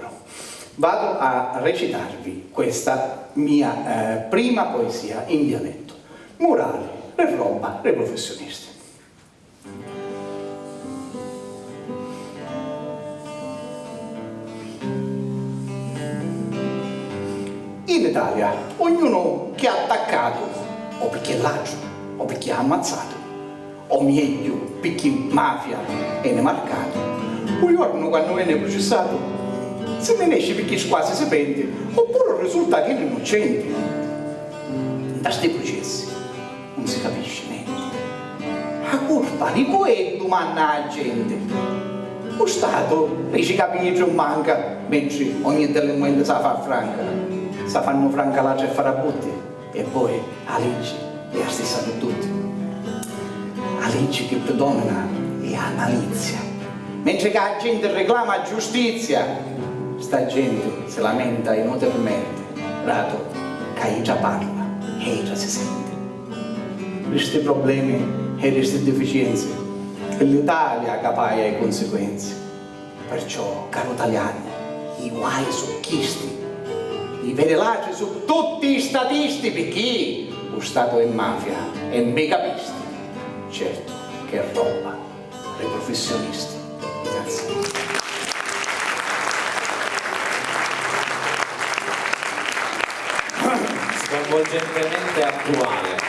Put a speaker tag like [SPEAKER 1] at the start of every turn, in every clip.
[SPEAKER 1] libro. Vado a recitarvi questa mia eh, prima poesia in dialetto. Murale, re roba, re professionisti. In Italia ognuno che ha attaccato o perché l'agio o perché ha ammazzato o meglio perché mafia ne marcato un giorno quando viene processato se ne esce perché quasi si pente oppure risulta che è innocente. Da questi processi non si capisce niente. La colpa di cui domanda la gente. Lo Stato dice capire manca mentre ogni delinquente sa fa franca. Sa fanno franca la e farà butti e poi la legge è la stessa per tutti. La legge che predomina è la malizia. Mentre che la gente reclama giustizia sta gente si lamenta inutilmente rato che già parla. E già si sente. Questi problemi e queste deficienze è l'Italia che le conseguenze. Perciò caro italiano i guai sono chisti i pedelaci su tutti i statisti perché lo Stato è mafia e megapisti certo che roba ai professionisti. Grazie
[SPEAKER 2] sconvolgentemente attuale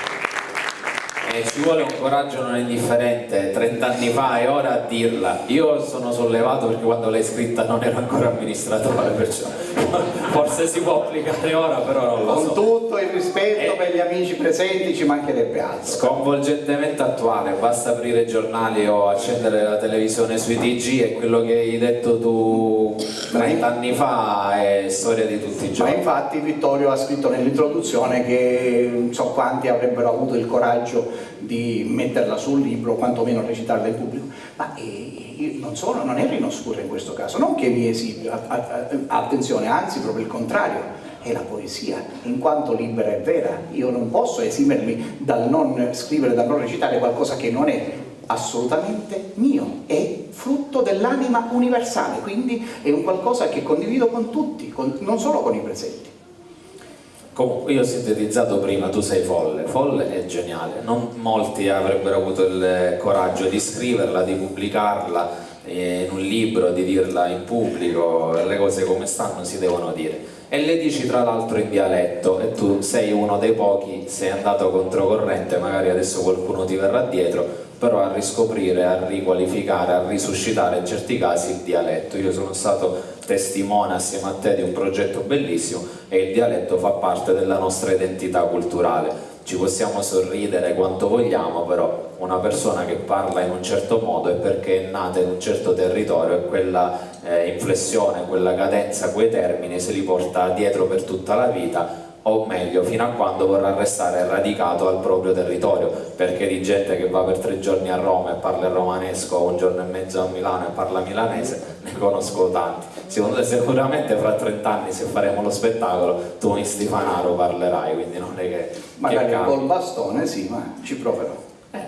[SPEAKER 2] e ci vuole un coraggio non indifferente 30 anni fa e ora a dirla io sono sollevato perché quando l'hai scritta non ero ancora amministratore perciò forse si può applicare ora però non lo
[SPEAKER 1] con
[SPEAKER 2] so
[SPEAKER 1] tutto il rispetto. Per gli amici presenti ci mancherebbe altro.
[SPEAKER 2] Sconvolgentemente attuale basta aprire i giornali o accendere la televisione sui TG e quello che hai detto tu 30 anni fa è storia di tutti i
[SPEAKER 1] Ma
[SPEAKER 2] giorni.
[SPEAKER 1] infatti Vittorio ha scritto nell'introduzione che non so quanti avrebbero avuto il coraggio di metterla sul libro, quantomeno recitarla in pubblico. Ma eh, non sono, non ero in oscura in questo caso, non che mi esibio, attenzione, anzi proprio il contrario, è la poesia, in quanto libera e vera. Io non posso esimermi dal non scrivere, dal non recitare qualcosa che non è assolutamente mio, è frutto dell'anima universale, quindi è un qualcosa che condivido con tutti, con- non solo con i presenti.
[SPEAKER 2] Comunque, io ho sintetizzato prima, tu sei folle, folle è geniale, non molti avrebbero avuto il coraggio di scriverla, di pubblicarla eh, in un libro, di dirla in pubblico, le cose come stanno si devono dire. E le dici tra l'altro in dialetto e tu sei uno dei pochi, sei andato controcorrente, magari adesso qualcuno ti verrà dietro, però a riscoprire, a riqualificare, a risuscitare in certi casi il dialetto. Io sono stato testimone assieme a te di un progetto bellissimo e il dialetto fa parte della nostra identità culturale. Ci possiamo sorridere quanto vogliamo, però una persona che parla in un certo modo è perché è nata in un certo territorio e quella eh, inflessione, quella cadenza, quei termini se li porta dietro per tutta la vita o meglio fino a quando vorrà restare radicato al proprio territorio perché di gente che va per tre giorni a Roma e parla il romanesco o un giorno e mezzo a Milano e parla milanese ne conosco tanti secondo te sicuramente fra 30 anni se faremo lo spettacolo tu in Stifanaro parlerai quindi non è che, che
[SPEAKER 1] Magari
[SPEAKER 2] cambia.
[SPEAKER 1] col bastone sì, ma ci proverò.
[SPEAKER 2] Eh,